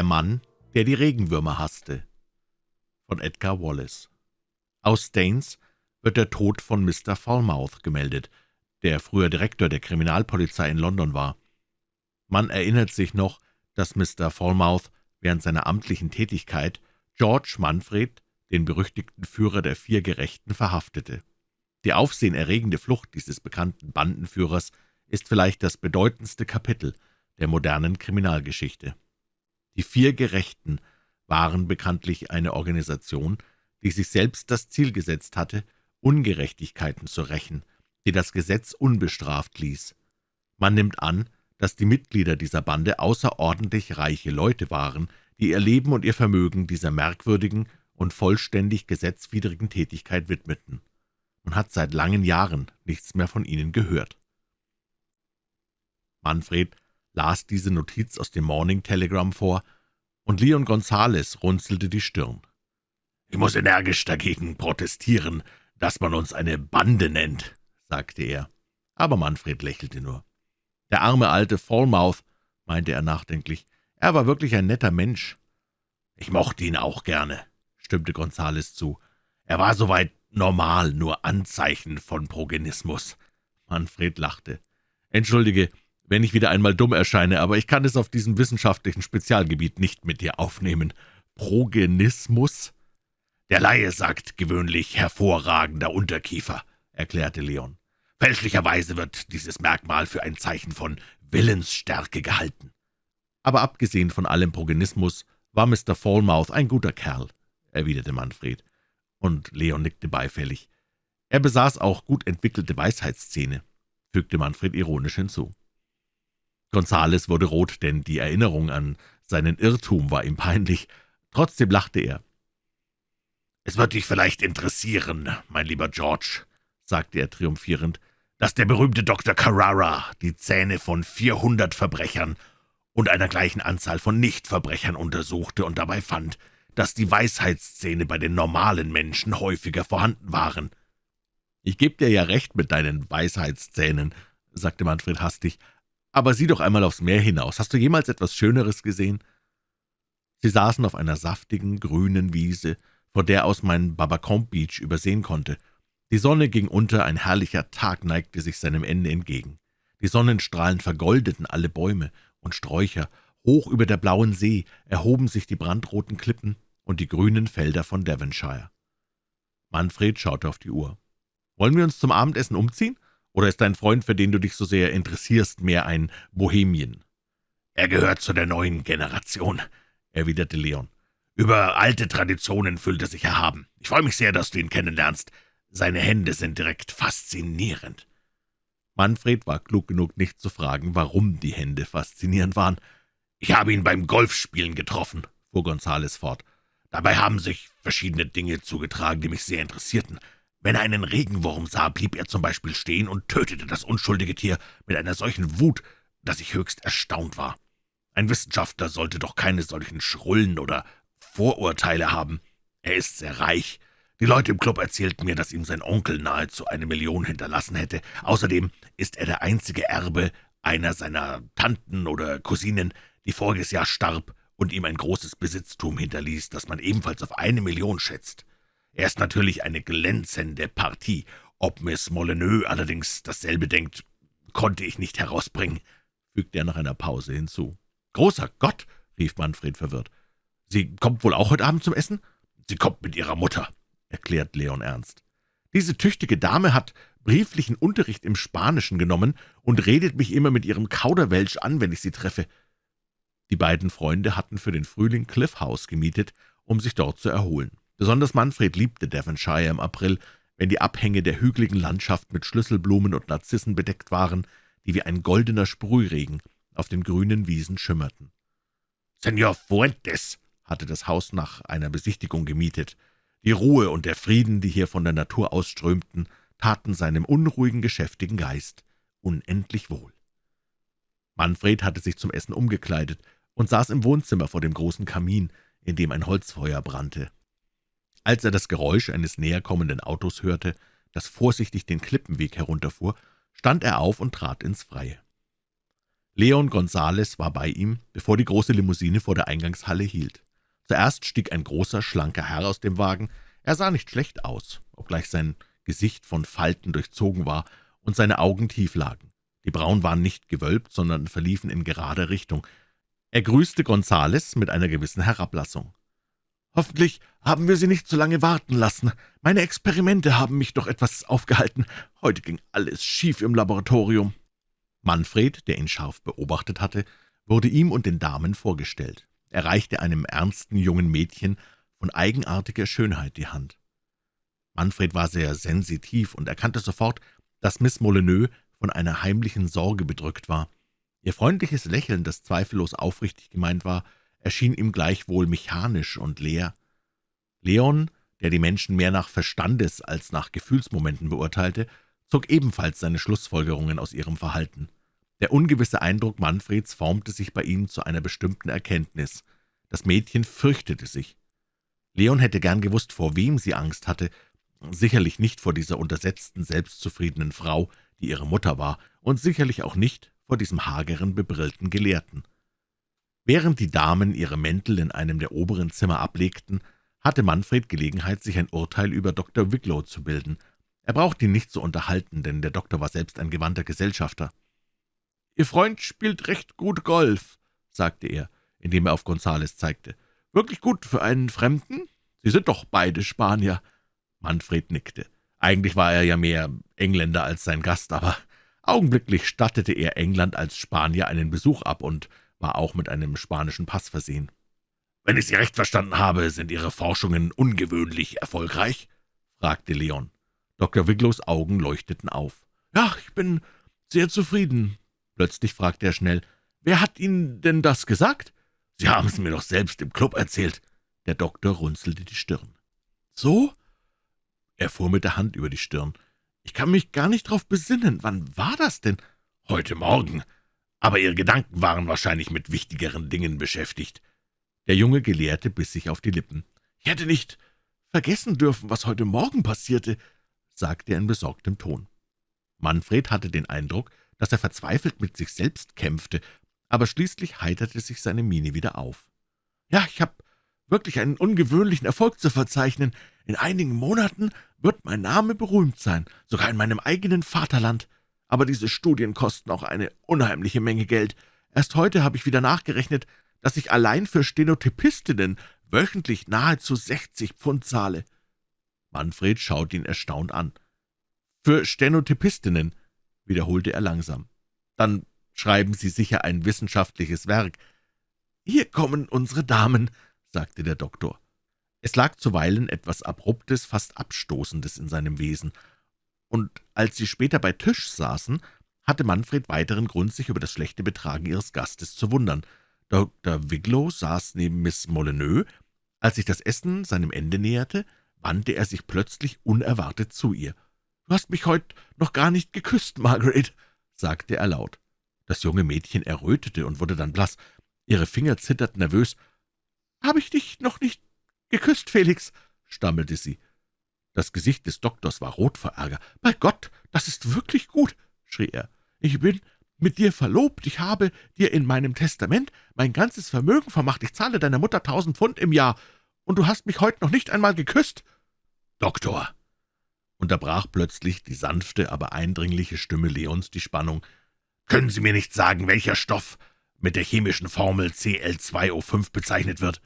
Der Mann, der die Regenwürmer hasste von Edgar Wallace Aus Staines wird der Tod von Mr. Falmouth gemeldet, der früher Direktor der Kriminalpolizei in London war. Man erinnert sich noch, dass Mr. Falmouth während seiner amtlichen Tätigkeit George Manfred, den berüchtigten Führer der vier Gerechten, verhaftete. Die aufsehenerregende Flucht dieses bekannten Bandenführers ist vielleicht das bedeutendste Kapitel der modernen Kriminalgeschichte. Die vier Gerechten waren bekanntlich eine Organisation, die sich selbst das Ziel gesetzt hatte, Ungerechtigkeiten zu rächen, die das Gesetz unbestraft ließ. Man nimmt an, dass die Mitglieder dieser Bande außerordentlich reiche Leute waren, die ihr Leben und ihr Vermögen dieser merkwürdigen und vollständig gesetzwidrigen Tätigkeit widmeten. Man hat seit langen Jahren nichts mehr von ihnen gehört. Manfred las diese Notiz aus dem Morning Telegram vor, und Leon Gonzales runzelte die Stirn. »Ich muss energisch dagegen protestieren, dass man uns eine Bande nennt«, sagte er. Aber Manfred lächelte nur. »Der arme alte Falmouth«, meinte er nachdenklich, »er war wirklich ein netter Mensch.« »Ich mochte ihn auch gerne«, stimmte Gonzales zu. »Er war soweit normal, nur Anzeichen von Progenismus.« Manfred lachte. »Entschuldige, wenn ich wieder einmal dumm erscheine, aber ich kann es auf diesem wissenschaftlichen Spezialgebiet nicht mit dir aufnehmen. Progenismus?« »Der Laie sagt gewöhnlich hervorragender Unterkiefer«, erklärte Leon. »Fälschlicherweise wird dieses Merkmal für ein Zeichen von Willensstärke gehalten.« »Aber abgesehen von allem Progenismus war Mr. Falmouth ein guter Kerl«, erwiderte Manfred, und Leon nickte beifällig. »Er besaß auch gut entwickelte Weisheitszähne«, fügte Manfred ironisch hinzu. Gonzales wurde rot, denn die Erinnerung an seinen Irrtum war ihm peinlich. Trotzdem lachte er. »Es wird dich vielleicht interessieren, mein lieber George«, sagte er triumphierend, »dass der berühmte Dr. Carrara die Zähne von vierhundert Verbrechern und einer gleichen Anzahl von Nichtverbrechern untersuchte und dabei fand, dass die Weisheitszähne bei den normalen Menschen häufiger vorhanden waren.« »Ich gebe dir ja recht mit deinen Weisheitszähnen«, sagte Manfred hastig, »Aber sieh doch einmal aufs Meer hinaus. Hast du jemals etwas Schöneres gesehen?« Sie saßen auf einer saftigen, grünen Wiese, vor der aus man Babacombe Beach übersehen konnte. Die Sonne ging unter, ein herrlicher Tag neigte sich seinem Ende entgegen. Die Sonnenstrahlen vergoldeten alle Bäume und Sträucher, hoch über der blauen See erhoben sich die brandroten Klippen und die grünen Felder von Devonshire. Manfred schaute auf die Uhr. »Wollen wir uns zum Abendessen umziehen?« Oder ist dein Freund, für den du dich so sehr interessierst, mehr ein Bohemien?« »Er gehört zu der neuen Generation«, erwiderte Leon. »Über alte Traditionen fühlt er sich erhaben. Ich freue mich sehr, dass du ihn kennenlernst. Seine Hände sind direkt faszinierend.« Manfred war klug genug, nicht zu fragen, warum die Hände faszinierend waren. »Ich habe ihn beim Golfspielen getroffen«, fuhr Gonzales fort. »Dabei haben sich verschiedene Dinge zugetragen, die mich sehr interessierten. Wenn er einen Regenwurm sah, blieb er zum Beispiel stehen und tötete das unschuldige Tier mit einer solchen Wut, dass ich höchst erstaunt war. Ein Wissenschaftler sollte doch keine solchen Schrullen oder Vorurteile haben. Er ist sehr reich. Die Leute im Club erzählten mir, dass ihm sein Onkel nahezu eine Million hinterlassen hätte. Außerdem ist er der einzige Erbe einer seiner Tanten oder Cousinen, die voriges Jahr starb und ihm ein großes Besitztum hinterließ, das man ebenfalls auf eine Million schätzt. Er ist natürlich eine glänzende Partie. Ob Miss Molyneux allerdings dasselbe denkt, konnte ich nicht herausbringen«, fügte er nach einer Pause hinzu. »Großer Gott«, rief Manfred verwirrt. »Sie kommt wohl auch heute Abend zum Essen?« »Sie kommt mit ihrer Mutter«, erklärt Leon ernst. »Diese tüchtige Dame hat brieflichen Unterricht im Spanischen genommen und redet mich immer mit ihrem Kauderwelsch an, wenn ich sie treffe.« Die beiden Freunde hatten für den Frühling Cliff House gemietet, um sich dort zu erholen. Besonders Manfred liebte Devonshire im April, wenn die Abhänge der hügeligen Landschaft mit Schlüsselblumen und Narzissen bedeckt waren, die wie ein goldener Sprühregen auf den grünen Wiesen schimmerten. »Senor Fuentes«, hatte das Haus nach einer Besichtigung gemietet. Die Ruhe und der Frieden, die hier von der Natur ausströmten, taten seinem unruhigen, geschäftigen Geist unendlich wohl. Manfred hatte sich zum Essen umgekleidet und saß im Wohnzimmer vor dem großen Kamin, in dem ein Holzfeuer brannte. Als er das Geräusch eines näherkommenden Autos hörte, das vorsichtig den Klippenweg herunterfuhr, stand er auf und trat ins Freie. Leon Gonzales war bei ihm, bevor die große Limousine vor der Eingangshalle hielt. Zuerst stieg ein großer, schlanker Herr aus dem Wagen. Er sah nicht schlecht aus, obgleich sein Gesicht von Falten durchzogen war und seine Augen tief lagen. Die Brauen waren nicht gewölbt, sondern verliefen in gerader Richtung. Er grüßte Gonzales mit einer gewissen Herablassung. »Hoffentlich haben wir Sie nicht zu lange warten lassen. Meine Experimente haben mich doch etwas aufgehalten. Heute ging alles schief im Laboratorium.« Manfred, der ihn scharf beobachtet hatte, wurde ihm und den Damen vorgestellt. Er reichte einem ernsten jungen Mädchen von eigenartiger Schönheit die Hand. Manfred war sehr sensitiv und erkannte sofort, dass Miss Molyneux von einer heimlichen Sorge bedrückt war. Ihr freundliches Lächeln, das zweifellos aufrichtig gemeint war, erschien ihm gleichwohl mechanisch und leer. Leon, der die Menschen mehr nach Verstandes als nach Gefühlsmomenten beurteilte, zog ebenfalls seine Schlussfolgerungen aus ihrem Verhalten. Der ungewisse Eindruck Manfreds formte sich bei ihm zu einer bestimmten Erkenntnis. Das Mädchen fürchtete sich. Leon hätte gern gewusst, vor wem sie Angst hatte, sicherlich nicht vor dieser untersetzten, selbstzufriedenen Frau, die ihre Mutter war, und sicherlich auch nicht vor diesem hageren, bebrillten Gelehrten. Während die Damen ihre Mäntel in einem der oberen Zimmer ablegten, hatte Manfred Gelegenheit, sich ein Urteil über Dr. Wicklow zu bilden – er brauchte ihn nicht zu unterhalten, denn der Doktor war selbst ein gewandter Gesellschafter. »Ihr Freund spielt recht gut Golf«, sagte er, indem er auf Gonzales zeigte. »Wirklich gut für einen Fremden? Sie sind doch beide Spanier.« Manfred nickte. Eigentlich war er ja mehr Engländer als sein Gast, aber augenblicklich stattete er England als Spanier einen Besuch ab und war auch mit einem spanischen Pass versehen. »Wenn ich Sie recht verstanden habe, sind Ihre Forschungen ungewöhnlich erfolgreich?« fragte Leon. Dr. Wiglows Augen leuchteten auf. »Ja, ich bin sehr zufrieden.« Plötzlich fragte er schnell, »Wer hat Ihnen denn das gesagt?« »Sie haben es mir doch selbst im Club erzählt.« Der Doktor runzelte die Stirn. »So?« Er fuhr mit der Hand über die Stirn. »Ich kann mich gar nicht darauf besinnen. Wann war das denn?« »Heute Morgen. Aber Ihre Gedanken waren wahrscheinlich mit wichtigeren Dingen beschäftigt.« Der junge Gelehrte biss sich auf die Lippen. »Ich hätte nicht vergessen dürfen, was heute Morgen passierte sagte er in besorgtem Ton. Manfred hatte den Eindruck, dass er verzweifelt mit sich selbst kämpfte, aber schließlich heiterte sich seine Miene wieder auf. »Ja, ich habe wirklich einen ungewöhnlichen Erfolg zu verzeichnen. In einigen Monaten wird mein Name berühmt sein, sogar in meinem eigenen Vaterland. Aber diese Studien kosten auch eine unheimliche Menge Geld. Erst heute habe ich wieder nachgerechnet, dass ich allein für Stenotypistinnen wöchentlich nahezu 60 Pfund zahle. Manfred schaute ihn erstaunt an. »Für Stenotypistinnen«, wiederholte er langsam. »Dann schreiben Sie sicher ein wissenschaftliches Werk.« »Hier kommen unsere Damen«, sagte der Doktor. Es lag zuweilen etwas Abruptes, fast Abstoßendes in seinem Wesen, und als sie später bei Tisch saßen, hatte Manfred weiteren Grund, sich über das schlechte Betragen ihres Gastes zu wundern. Dr. Wiglow saß neben Miss Molyneux. Als sich das Essen seinem Ende näherte, wandte er sich plötzlich unerwartet zu ihr. »Du hast mich heute noch gar nicht geküsst, Margaret«, sagte er laut. Das junge Mädchen errötete und wurde dann blass. Ihre Finger zitterten nervös. »Habe ich dich noch nicht geküsst, Felix?« stammelte sie. Das Gesicht des Doktors war rot vor Ärger. »Bei Gott, das ist wirklich gut«, schrie er. »Ich bin mit dir verlobt. Ich habe dir in meinem Testament mein ganzes Vermögen vermacht. Ich zahle deiner Mutter tausend Pfund im Jahr und du hast mich heute noch nicht einmal geküsst.« »Doktor«, unterbrach plötzlich die sanfte, aber eindringliche Stimme Leons die Spannung, »können Sie mir nicht sagen, welcher Stoff mit der chemischen Formel Cl2O5 bezeichnet wird?«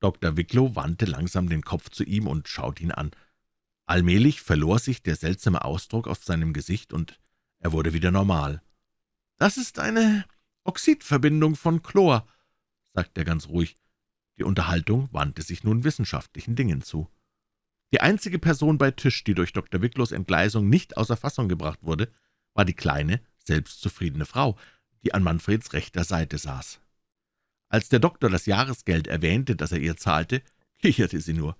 Dr. Wicklow wandte langsam den Kopf zu ihm und schaute ihn an. Allmählich verlor sich der seltsame Ausdruck auf seinem Gesicht, und er wurde wieder normal. »Das ist eine Oxidverbindung von Chlor«, sagte er ganz ruhig. Die Unterhaltung wandte sich nun wissenschaftlichen Dingen zu. Die einzige Person bei Tisch, die durch Dr. Wicklows Entgleisung nicht außer Fassung gebracht wurde, war die kleine, selbstzufriedene Frau, die an Manfreds rechter Seite saß. Als der Doktor das Jahresgeld erwähnte, das er ihr zahlte, kicherte sie nur.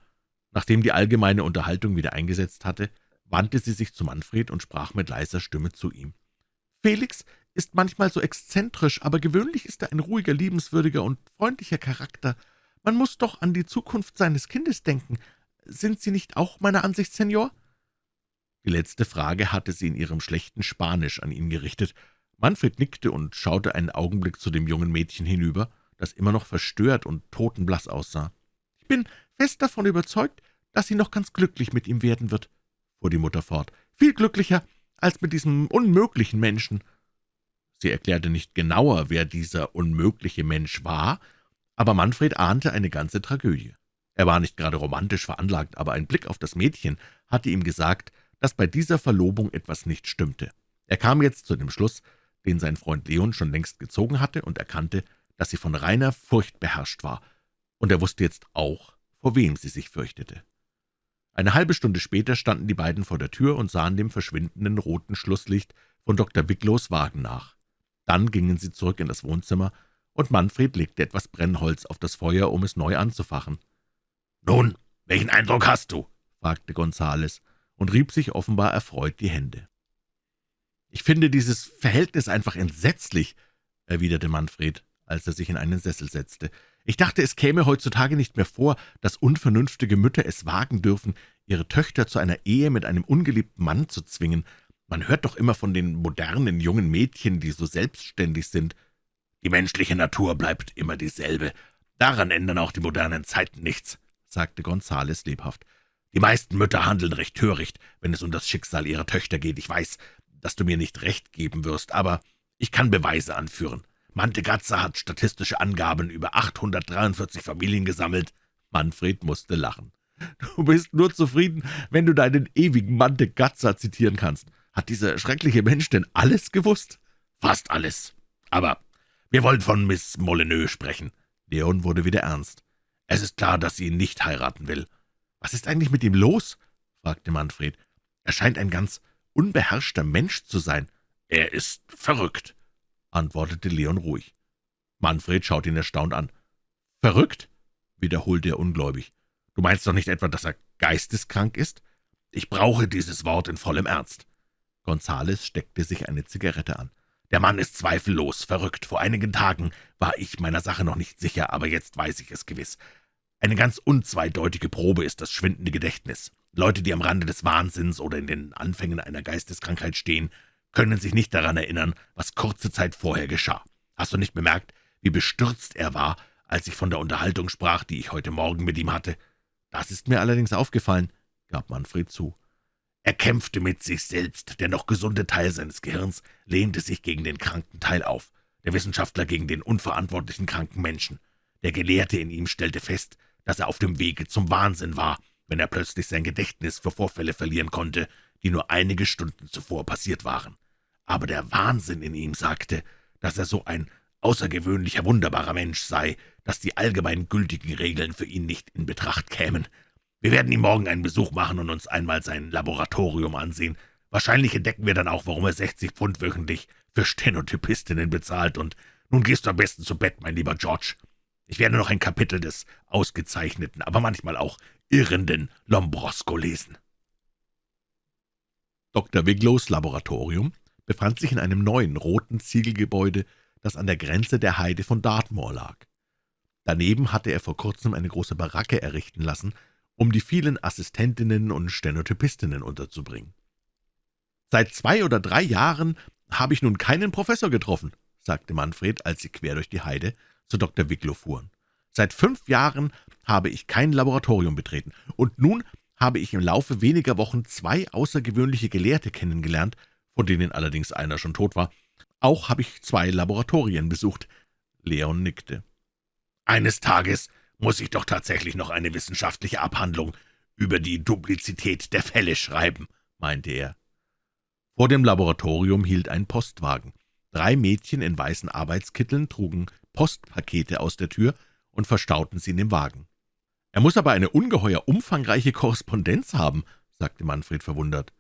Nachdem die allgemeine Unterhaltung wieder eingesetzt hatte, wandte sie sich zu Manfred und sprach mit leiser Stimme zu ihm. »Felix ist manchmal so exzentrisch, aber gewöhnlich ist er ein ruhiger, liebenswürdiger und freundlicher Charakter. Man muss doch an die Zukunft seines Kindes denken. Sind Sie nicht auch meiner Ansicht, Senor?« Die letzte Frage hatte sie in ihrem schlechten Spanisch an ihn gerichtet. Manfred nickte und schaute einen Augenblick zu dem jungen Mädchen hinüber, das immer noch verstört und totenblass aussah. »Ich bin fest davon überzeugt, dass sie noch ganz glücklich mit ihm werden wird«, fuhr die Mutter fort. »Viel glücklicher als mit diesem unmöglichen Menschen.« Sie erklärte nicht genauer, wer dieser unmögliche Mensch war, aber Manfred ahnte eine ganze Tragödie. Er war nicht gerade romantisch veranlagt, aber ein Blick auf das Mädchen hatte ihm gesagt, dass bei dieser Verlobung etwas nicht stimmte. Er kam jetzt zu dem Schluss, den sein Freund Leon schon längst gezogen hatte, und erkannte, dass sie von reiner Furcht beherrscht war, und er wusste jetzt auch, vor wem sie sich fürchtete. Eine halbe Stunde später standen die beiden vor der Tür und sahen dem verschwindenden roten Schlusslicht von Dr. Wicklows Wagen nach. Dann gingen sie zurück in das Wohnzimmer, und Manfred legte etwas Brennholz auf das Feuer, um es neu anzufachen. »Nun, welchen Eindruck hast du?« fragte Gonzales und rieb sich offenbar erfreut die Hände. »Ich finde dieses Verhältnis einfach entsetzlich«, erwiderte Manfred, als er sich in einen Sessel setzte. »Ich dachte, es käme heutzutage nicht mehr vor, dass unvernünftige Mütter es wagen dürfen, ihre Töchter zu einer Ehe mit einem ungeliebten Mann zu zwingen. Man hört doch immer von den modernen jungen Mädchen, die so selbstständig sind. Die menschliche Natur bleibt immer dieselbe. Daran ändern auch die modernen Zeiten nichts«, sagte Gonzales lebhaft. »Die meisten Mütter handeln recht töricht, wenn es um das Schicksal ihrer Töchter geht. Ich weiß, dass du mir nicht recht geben wirst, aber ich kann Beweise anführen. Mantegazza hat statistische Angaben über 843 Familien gesammelt.« Manfred musste lachen. »Du bist nur zufrieden, wenn du deinen ewigen Mantegazza zitieren kannst. Hat dieser schreckliche Mensch denn alles gewusst?« »Fast alles. Aber wir wollen von Miss Molyneux sprechen.« Leon wurde wieder ernst. »Es ist klar, dass sie ihn nicht heiraten will.« »Was ist eigentlich mit ihm los?« fragte Manfred. »Er scheint ein ganz unbeherrschter Mensch zu sein. Er ist verrückt«, antwortete Leon ruhig. Manfred schaute ihn erstaunt an. »Verrückt?« wiederholte er ungläubig. »Du meinst doch nicht etwa, dass er geisteskrank ist? Ich brauche dieses Wort in vollem Ernst.« Gonzales steckte sich eine Zigarette an. »Der Mann ist zweifellos verrückt. Vor einigen Tagen war ich meiner Sache noch nicht sicher, aber jetzt weiß ich es gewiss. Eine ganz unzweideutige Probe ist das schwindende Gedächtnis. Leute, die am Rande des Wahnsinns oder in den Anfängen einer Geisteskrankheit stehen, können sich nicht daran erinnern, was kurze Zeit vorher geschah. Hast du nicht bemerkt, wie bestürzt er war, als ich von der Unterhaltung sprach, die ich heute Morgen mit ihm hatte? Das ist mir allerdings aufgefallen, gab Manfred zu. Er kämpfte mit sich selbst, der noch gesunde Teil seines Gehirns lehnte sich gegen den kranken Teil auf, der Wissenschaftler gegen den unverantwortlichen kranken Menschen. Der Gelehrte in ihm stellte fest, dass er auf dem Wege zum Wahnsinn war, wenn er plötzlich sein Gedächtnis für Vorfälle verlieren konnte, die nur einige Stunden zuvor passiert waren. Aber der Wahnsinn in ihm sagte, dass er so ein außergewöhnlicher, wunderbarer Mensch sei, dass die allgemein gültigen Regeln für ihn nicht in Betracht kämen. Wir werden ihm morgen einen Besuch machen und uns einmal sein Laboratorium ansehen. Wahrscheinlich entdecken wir dann auch, warum er 60 Pfund wöchentlich für Stenotypistinnen bezahlt. Und nun gehst du am besten zu Bett, mein lieber George. Ich werde noch ein Kapitel des ausgezeichneten, aber manchmal auch irrenden Lombrosko lesen. Dr. Wiglows Laboratorium befand sich in einem neuen roten Ziegelgebäude, das an der Grenze der Heide von Dartmoor lag. Daneben hatte er vor kurzem eine große Baracke errichten lassen, um die vielen Assistentinnen und Stenotypistinnen unterzubringen. »Seit zwei oder drei Jahren habe ich nun keinen Professor getroffen«, sagte Manfred, als sie quer durch die Heide zu Dr. Wicklow fuhren. »Seit fünf Jahren habe ich kein Laboratorium betreten, und nun habe ich im Laufe weniger Wochen zwei außergewöhnliche Gelehrte kennengelernt, von denen allerdings einer schon tot war. Auch habe ich zwei Laboratorien besucht.« Leon nickte. »Eines Tages muss ich doch tatsächlich noch eine wissenschaftliche Abhandlung über die Duplizität der Fälle schreiben«, meinte er. Vor dem Laboratorium hielt ein Postwagen. Drei Mädchen in weißen Arbeitskitteln trugen Postpakete aus der Tür und verstauten sie in dem Wagen. »Er muss aber eine ungeheuer umfangreiche Korrespondenz haben«, sagte Manfred verwundert.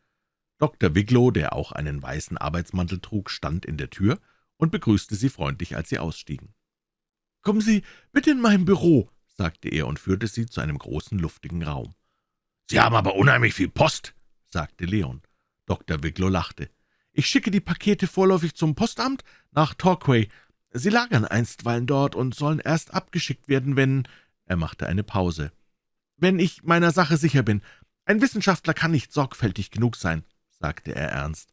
Dr. Wiglow, der auch einen weißen Arbeitsmantel trug, stand in der Tür und begrüßte sie freundlich, als sie ausstiegen. »Kommen Sie bitte in mein Büro«, sagte er und führte sie zu einem großen, luftigen Raum. »Sie haben aber unheimlich viel Post«, sagte Leon. Dr. Wiglow lachte. »Ich schicke die Pakete vorläufig zum Postamt nach Torquay. Sie lagern einstweilen dort und sollen erst abgeschickt werden, wenn er machte eine Pause. »Wenn ich meiner Sache sicher bin. Ein Wissenschaftler kann nicht sorgfältig genug sein«, sagte er ernst.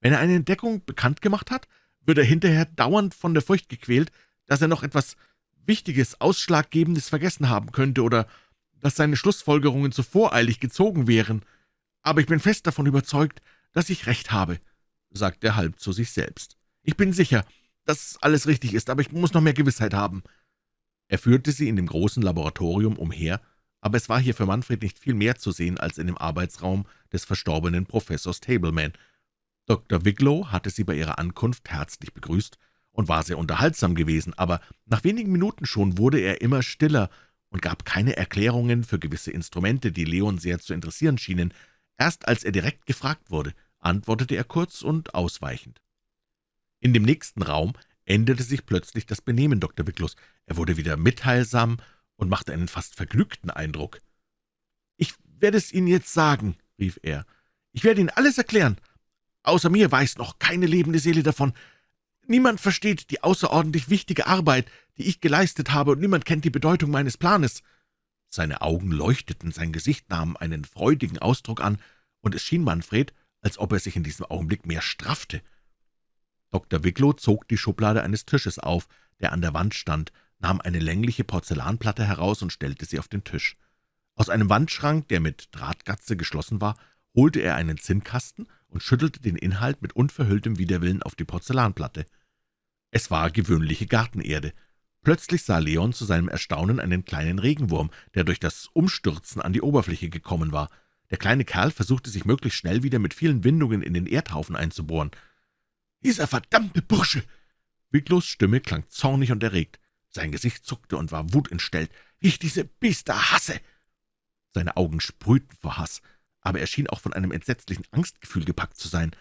»Wenn er eine Entdeckung bekannt gemacht hat, wird er hinterher dauernd von der Furcht gequält, dass er noch etwas Wichtiges, Ausschlaggebendes vergessen haben könnte oder dass seine Schlussfolgerungen zu voreilig gezogen wären. Aber ich bin fest davon überzeugt, dass ich recht habe, sagte er halb zu sich selbst. Ich bin sicher, dass alles richtig ist, aber ich muss noch mehr Gewissheit haben. Er führte sie in dem großen Laboratorium umher, aber es war hier für Manfred nicht viel mehr zu sehen als in dem Arbeitsraum des verstorbenen Professors Tableman. Dr. Wicklow hatte sie bei ihrer Ankunft herzlich begrüßt und war sehr unterhaltsam gewesen, aber nach wenigen Minuten schon wurde er immer stiller und gab keine Erklärungen für gewisse Instrumente, die Leon sehr zu interessieren schienen. Erst als er direkt gefragt wurde, antwortete er kurz und ausweichend. In dem nächsten Raum änderte sich plötzlich das Benehmen Dr. Wicklows. Er wurde wieder mitteilsam und machte einen fast vergnügten Eindruck. »Ich werde es Ihnen jetzt sagen«, rief er. »Ich werde Ihnen alles erklären. Außer mir weiß noch keine lebende Seele davon. Niemand versteht die außerordentlich wichtige Arbeit, die ich geleistet habe, und niemand kennt die Bedeutung meines Planes.« Seine Augen leuchteten, sein Gesicht nahm einen freudigen Ausdruck an, und es schien Manfred, als ob er sich in diesem Augenblick mehr straffte. Dr. Wicklow zog die Schublade eines Tisches auf, der an der Wand stand, nahm eine längliche Porzellanplatte heraus und stellte sie auf den Tisch. Aus einem Wandschrank, der mit Drahtgatze geschlossen war, holte er einen Zinnkasten und schüttelte den Inhalt mit unverhülltem Widerwillen auf die Porzellanplatte. Es war gewöhnliche Gartenerde. Plötzlich sah Leon zu seinem Erstaunen einen kleinen Regenwurm, der durch das Umstürzen an die Oberfläche gekommen war. Der kleine Kerl versuchte sich möglichst schnell wieder mit vielen Windungen in den Erdhaufen einzubohren. »Dieser verdammte Bursche!« Wicklows Stimme klang zornig und erregt. Sein Gesicht zuckte und war wutentstellt. »Wie ich diese Biester hasse!« Seine Augen sprühten vor Hass aber er schien auch von einem entsetzlichen Angstgefühl gepackt zu sein.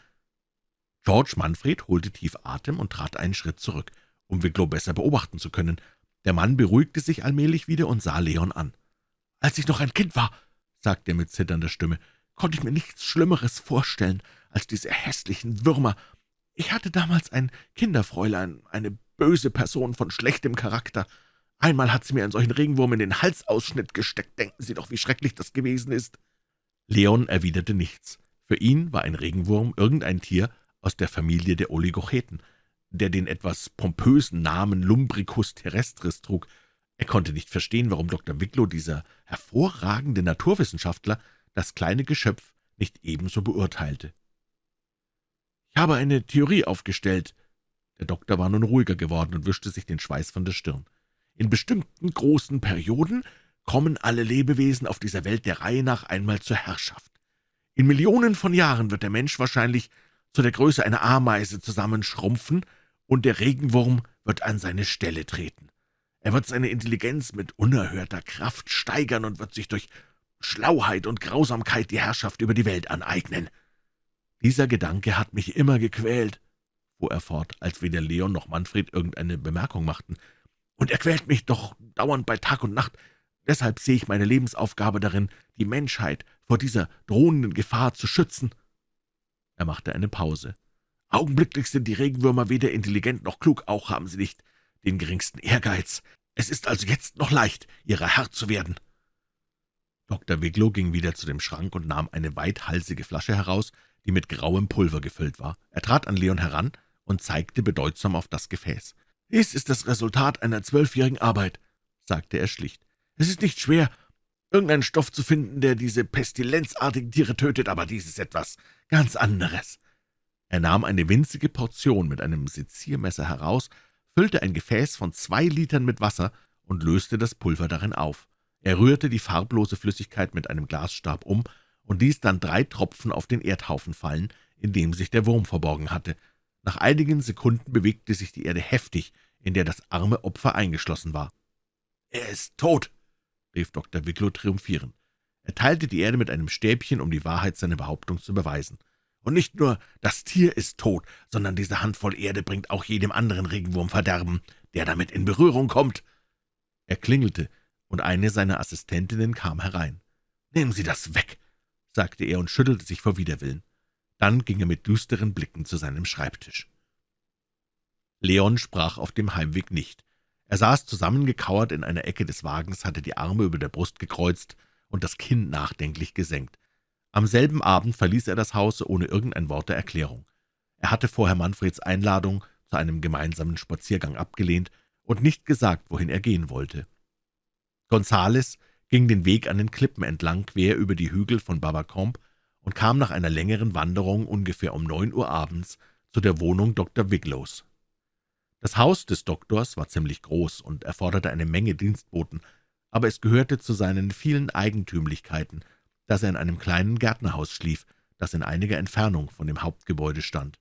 George Manfred holte tief Atem und trat einen Schritt zurück, um Wicklow besser beobachten zu können. Der Mann beruhigte sich allmählich wieder und sah Leon an. »Als ich noch ein Kind war«, sagte er mit zitternder Stimme, »konnte ich mir nichts Schlimmeres vorstellen als diese hässlichen Würmer. Ich hatte damals ein Kinderfräulein, eine böse Person von schlechtem Charakter. Einmal hat sie mir einen solchen Regenwurm in den Halsausschnitt gesteckt. Denken Sie doch, wie schrecklich das gewesen ist.« Leon erwiderte nichts. Für ihn war ein Regenwurm irgendein Tier aus der Familie der Oligocheten, der den etwas pompösen Namen Lumbricus terrestris trug. Er konnte nicht verstehen, warum Dr. Wicklow, dieser hervorragende Naturwissenschaftler, das kleine Geschöpf nicht ebenso beurteilte. »Ich habe eine Theorie aufgestellt.« Der Doktor war nun ruhiger geworden und wischte sich den Schweiß von der Stirn. »In bestimmten großen Perioden kommen alle Lebewesen auf dieser Welt der Reihe nach einmal zur Herrschaft. In Millionen von Jahren wird der Mensch wahrscheinlich zu der Größe einer Ameise zusammenschrumpfen, und der Regenwurm wird an seine Stelle treten. Er wird seine Intelligenz mit unerhörter Kraft steigern und wird sich durch Schlauheit und Grausamkeit die Herrschaft über die Welt aneignen. Dieser Gedanke hat mich immer gequält, fuhr er fort, als weder Leon noch Manfred irgendeine Bemerkung machten, und er quält mich doch dauernd bei Tag und Nacht, Deshalb sehe ich meine Lebensaufgabe darin, die Menschheit vor dieser drohenden Gefahr zu schützen.« Er machte eine Pause. »Augenblicklich sind die Regenwürmer weder intelligent noch klug, auch haben sie nicht den geringsten Ehrgeiz. Es ist also jetzt noch leicht, ihrer Herr zu werden.« Dr. Wigglow ging wieder zu dem Schrank und nahm eine weithalsige Flasche heraus, die mit grauem Pulver gefüllt war. Er trat an Leon heran und zeigte bedeutsam auf das Gefäß. »Dies ist das Resultat einer zwölfjährigen Arbeit«, sagte er schlicht. Es ist nicht schwer, irgendeinen Stoff zu finden, der diese pestilenzartigen Tiere tötet, aber dies ist etwas ganz anderes.« Er nahm eine winzige Portion mit einem Seziermesser heraus, füllte ein Gefäß von zwei Litern mit Wasser und löste das Pulver darin auf. Er rührte die farblose Flüssigkeit mit einem Glasstab um und ließ dann drei Tropfen auf den Erdhaufen fallen, in dem sich der Wurm verborgen hatte. Nach einigen Sekunden bewegte sich die Erde heftig, in der das arme Opfer eingeschlossen war. »Er ist tot«, rief Dr. Wicklow triumphierend. Er teilte die Erde mit einem Stäbchen, um die Wahrheit seiner Behauptung zu beweisen. »Und nicht nur das Tier ist tot, sondern diese Handvoll Erde bringt auch jedem anderen Regenwurm Verderben, der damit in Berührung kommt.« Er klingelte, und eine seiner Assistentinnen kam herein. »Nehmen Sie das weg«, sagte er und schüttelte sich vor Widerwillen. Dann ging er mit düsteren Blicken zu seinem Schreibtisch. Leon sprach auf dem Heimweg nicht. Er saß zusammengekauert in einer Ecke des Wagens, hatte die Arme über der Brust gekreuzt und das Kinn nachdenklich gesenkt. Am selben Abend verließ er das Haus ohne irgendein Wort der Erklärung. Er hatte vorher Manfreds Einladung zu einem gemeinsamen Spaziergang abgelehnt und nicht gesagt, wohin er gehen wollte. Gonzales ging den Weg an den Klippen entlang, quer über die Hügel von Babacombe und kam nach einer längeren Wanderung ungefähr um neun Uhr abends zu der Wohnung Dr. Wiglows. Das Haus des Doktors war ziemlich groß und erforderte eine Menge Dienstboten, aber es gehörte zu seinen vielen Eigentümlichkeiten, dass er in einem kleinen Gärtnerhaus schlief, das in einiger Entfernung von dem Hauptgebäude stand.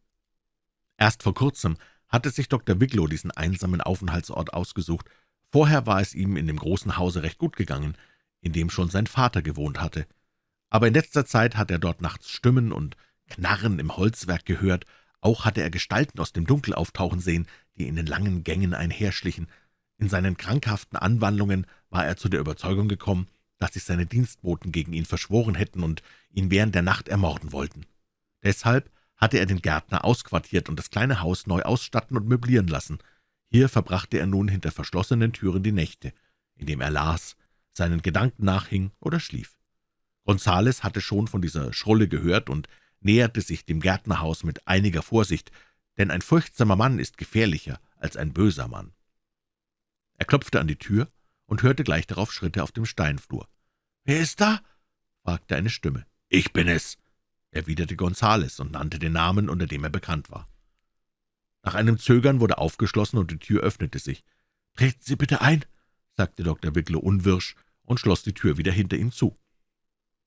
Erst vor kurzem hatte sich Dr. Wiglow diesen einsamen Aufenthaltsort ausgesucht, vorher war es ihm in dem großen Hause recht gut gegangen, in dem schon sein Vater gewohnt hatte. Aber in letzter Zeit hat er dort nachts Stimmen und Knarren im Holzwerk gehört, auch hatte er Gestalten aus dem Dunkel auftauchen sehen, die in den langen Gängen einherschlichen. In seinen krankhaften Anwandlungen war er zu der Überzeugung gekommen, dass sich seine Dienstboten gegen ihn verschworen hätten und ihn während der Nacht ermorden wollten. Deshalb hatte er den Gärtner ausquartiert und das kleine Haus neu ausstatten und möblieren lassen. Hier verbrachte er nun hinter verschlossenen Türen die Nächte, indem er las, seinen Gedanken nachhing oder schlief. Gonzales hatte schon von dieser Schrulle gehört und näherte sich dem Gärtnerhaus mit einiger Vorsicht, denn ein furchtsamer Mann ist gefährlicher als ein böser Mann. Er klopfte an die Tür und hörte gleich darauf Schritte auf dem Steinflur. »Wer ist da?« fragte eine Stimme. »Ich bin es«, erwiderte Gonzales und nannte den Namen, unter dem er bekannt war. Nach einem Zögern wurde aufgeschlossen und die Tür öffnete sich. »Treten Sie bitte ein«, sagte Dr. Wicklow unwirsch und schloss die Tür wieder hinter ihm zu.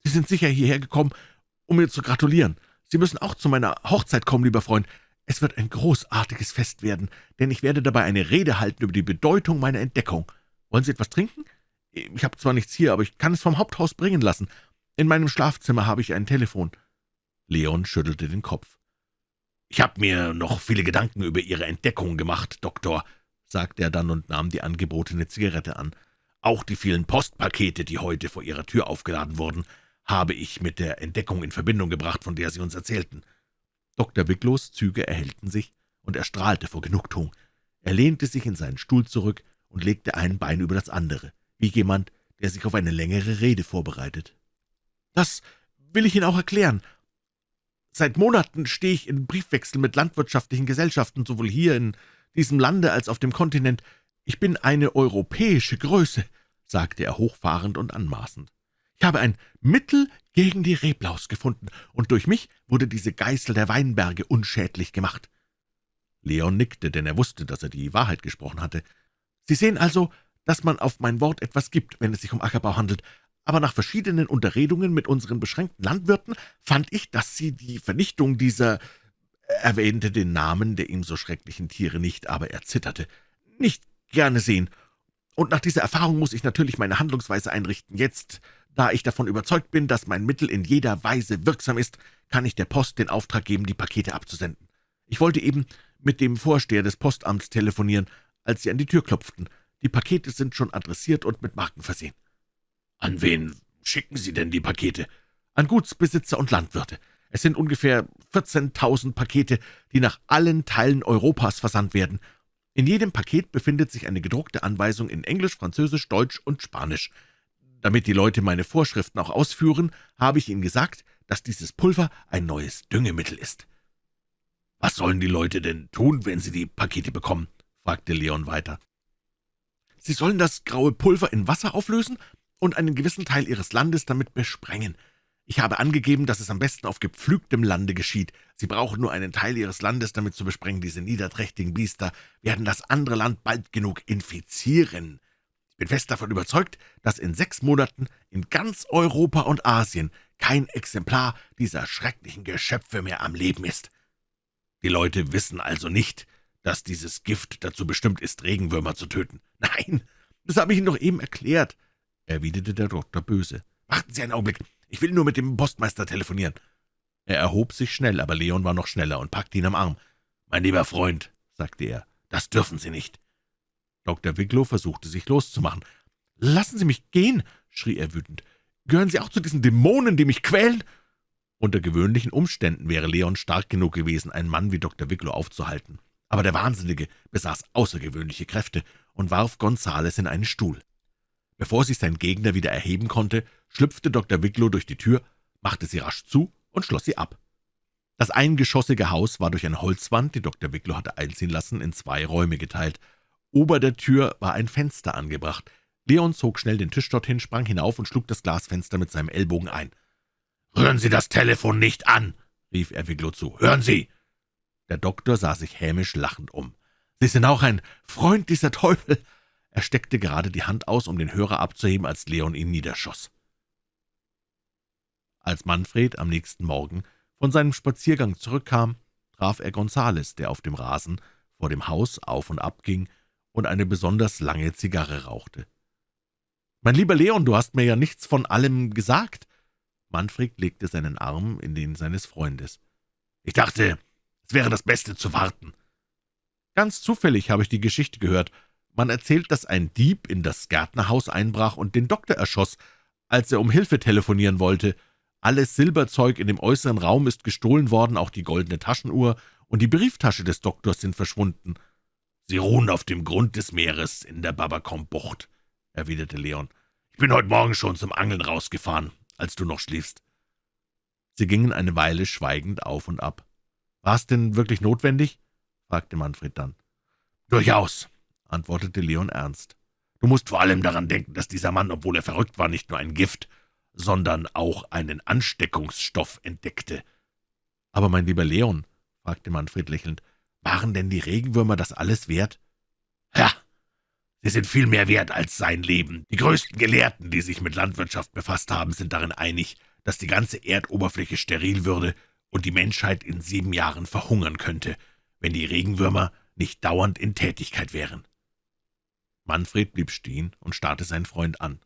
»Sie sind sicher hierher gekommen, um mir zu gratulieren. Sie müssen auch zu meiner Hochzeit kommen, lieber Freund. Es wird ein großartiges Fest werden, denn ich werde dabei eine Rede halten über die Bedeutung meiner Entdeckung. Wollen Sie etwas trinken? Ich habe zwar nichts hier, aber ich kann es vom Haupthaus bringen lassen. In meinem Schlafzimmer habe ich ein Telefon.« Leon schüttelte den Kopf. »Ich habe mir noch viele Gedanken über Ihre Entdeckung gemacht, Doktor«, sagte er dann und nahm die angebotene Zigarette an. »Auch die vielen Postpakete, die heute vor Ihrer Tür aufgeladen wurden, habe ich mit der Entdeckung in Verbindung gebracht, von der Sie uns erzählten.« Dr. Wicklows Züge erhellten sich, und er strahlte vor Genugtuung. Er lehnte sich in seinen Stuhl zurück und legte ein Bein über das andere, wie jemand, der sich auf eine längere Rede vorbereitet. »Das will ich Ihnen auch erklären. Seit Monaten stehe ich in Briefwechsel mit landwirtschaftlichen Gesellschaften, sowohl hier in diesem Lande als auf dem Kontinent. Ich bin eine europäische Größe«, sagte er hochfahrend und anmaßend. »Ich habe ein Mittel gegen die Reblaus gefunden, und durch mich wurde diese Geißel der Weinberge unschädlich gemacht.« Leon nickte, denn er wusste, dass er die Wahrheit gesprochen hatte. »Sie sehen also, dass man auf mein Wort etwas gibt, wenn es sich um Ackerbau handelt aber nach verschiedenen Unterredungen mit unseren beschränkten Landwirten fand ich, dass Sie die Vernichtung dieser er erwähnte den Namen der ihm so schrecklichen Tiere nicht, aber er zitterte, nicht gerne sehen. Und nach dieser Erfahrung muss ich natürlich meine Handlungsweise einrichten. Jetzt, da ich davon überzeugt bin, dass mein Mittel in jeder Weise wirksam ist, kann ich der Post den Auftrag geben, die Pakete abzusenden. Ich wollte eben mit dem Vorsteher des Postamts telefonieren, als Sie an die Tür klopften. Die Pakete sind schon adressiert und mit Marken versehen. »An wen schicken Sie denn die Pakete?« »An Gutsbesitzer und Landwirte. Es sind ungefähr 14.000 Pakete, die nach allen Teilen Europas versandt werden. In jedem Paket befindet sich eine gedruckte Anweisung in Englisch, Französisch, Deutsch und Spanisch. Damit die Leute meine Vorschriften auch ausführen, habe ich ihnen gesagt, dass dieses Pulver ein neues Düngemittel ist.« »Was sollen die Leute denn tun, wenn sie die Pakete bekommen?« fragte Leon weiter. »Sie sollen das graue Pulver in Wasser auflösen und einen gewissen Teil Ihres Landes damit besprengen. Ich habe angegeben, dass es am besten auf gepflügtem Lande geschieht. Sie brauchen nur einen Teil Ihres Landes damit zu besprengen. Diese niederträchtigen Biester werden das andere Land bald genug infizieren. Ich bin fest davon überzeugt, dass in sechs Monaten in ganz Europa und Asien kein Exemplar dieser schrecklichen Geschöpfe mehr am Leben ist. Die Leute wissen also nicht, dass dieses Gift dazu bestimmt ist, Regenwürmer zu töten. Nein, das habe ich Ihnen doch eben erklärt erwiderte der Doktor böse. »Warten Sie einen Augenblick, ich will nur mit dem Postmeister telefonieren.« Er erhob sich schnell, aber Leon war noch schneller und packte ihn am Arm. »Mein lieber Freund«, sagte er, »das dürfen Sie nicht.« Dr. Wicklow versuchte, sich loszumachen. »Lassen Sie mich gehen«, schrie er wütend. »Gehören Sie auch zu diesen Dämonen, die mich quälen?« Unter gewöhnlichen Umständen wäre Leon stark genug gewesen, einen Mann wie Dr. Wicklow aufzuhalten. Aber der Wahnsinnige besaß außergewöhnliche Kräfte und warf Gonzales in einen Stuhl. Bevor sich sein Gegner wieder erheben konnte, schlüpfte Dr. Wicklow durch die Tür, machte sie rasch zu und schloss sie ab. Das eingeschossige Haus war durch eine Holzwand, die Dr. Wicklow hatte einziehen lassen, in zwei Räume geteilt. Ober der Tür war ein Fenster angebracht. Leon zog schnell den Tisch dorthin, sprang hinauf und schlug das Glasfenster mit seinem Ellbogen ein. »Rühren Sie das Telefon nicht an!« rief er Wicklow zu. »Hören Sie!« Der Doktor sah sich hämisch lachend um. »Sie sind auch ein Freund dieser Teufel!« Er steckte gerade die Hand aus, um den Hörer abzuheben, als Leon ihn niederschoss. Als Manfred am nächsten Morgen von seinem Spaziergang zurückkam, traf er Gonzales, der auf dem Rasen vor dem Haus auf und ab ging und eine besonders lange Zigarre rauchte. »Mein lieber Leon, du hast mir ja nichts von allem gesagt.« Manfred legte seinen Arm in den seines Freundes. »Ich dachte, es wäre das Beste zu warten.« »Ganz zufällig habe ich die Geschichte gehört. Man erzählt, dass ein Dieb in das Gärtnerhaus einbrach und den Doktor erschoss, als er um Hilfe telefonieren wollte. Alles Silberzeug in dem äußeren Raum ist gestohlen worden, auch die goldene Taschenuhr und die Brieftasche des Doktors sind verschwunden. »Sie ruhen auf dem Grund des Meeres in der Babakom-Bucht«, erwiderte Leon. »Ich bin heute Morgen schon zum Angeln rausgefahren, als du noch schliefst.« Sie gingen eine Weile schweigend auf und ab. »War es denn wirklich notwendig?« fragte Manfred dann. »Durchaus«, antwortete Leon ernst. »Du musst vor allem daran denken, dass dieser Mann, obwohl er verrückt war, nicht nur ein Gift, sondern auch einen Ansteckungsstoff entdeckte.« »Aber mein lieber Leon«, fragte Manfred lächelnd, »waren denn die Regenwürmer das alles wert?« »Ja, sie sind viel mehr wert als sein Leben. Die größten Gelehrten, die sich mit Landwirtschaft befasst haben, sind darin einig, dass die ganze Erdoberfläche steril würde und die Menschheit in sieben Jahren verhungern könnte, wenn die Regenwürmer nicht dauernd in Tätigkeit wären.« Manfred blieb stehen und starrte seinen Freund an.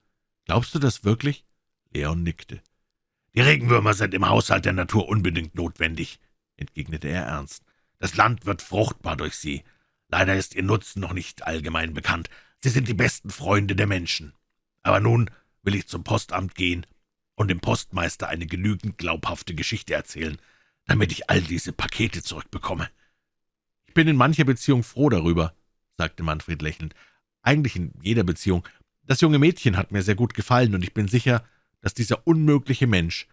»Glaubst du das wirklich?« Leon nickte. »Die Regenwürmer sind im Haushalt der Natur unbedingt notwendig«, entgegnete er ernst. »Das Land wird fruchtbar durch sie. Leider ist ihr Nutzen noch nicht allgemein bekannt. Sie sind die besten Freunde der Menschen. Aber nun will ich zum Postamt gehen und dem Postmeister eine genügend glaubhafte Geschichte erzählen, damit ich all diese Pakete zurückbekomme.« »Ich bin in mancher Beziehung froh darüber«, sagte Manfred lächelnd. »Eigentlich in jeder Beziehung. Das junge Mädchen hat mir sehr gut gefallen, und ich bin sicher, dass dieser unmögliche Mensch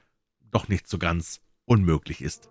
doch nicht so ganz unmöglich ist.«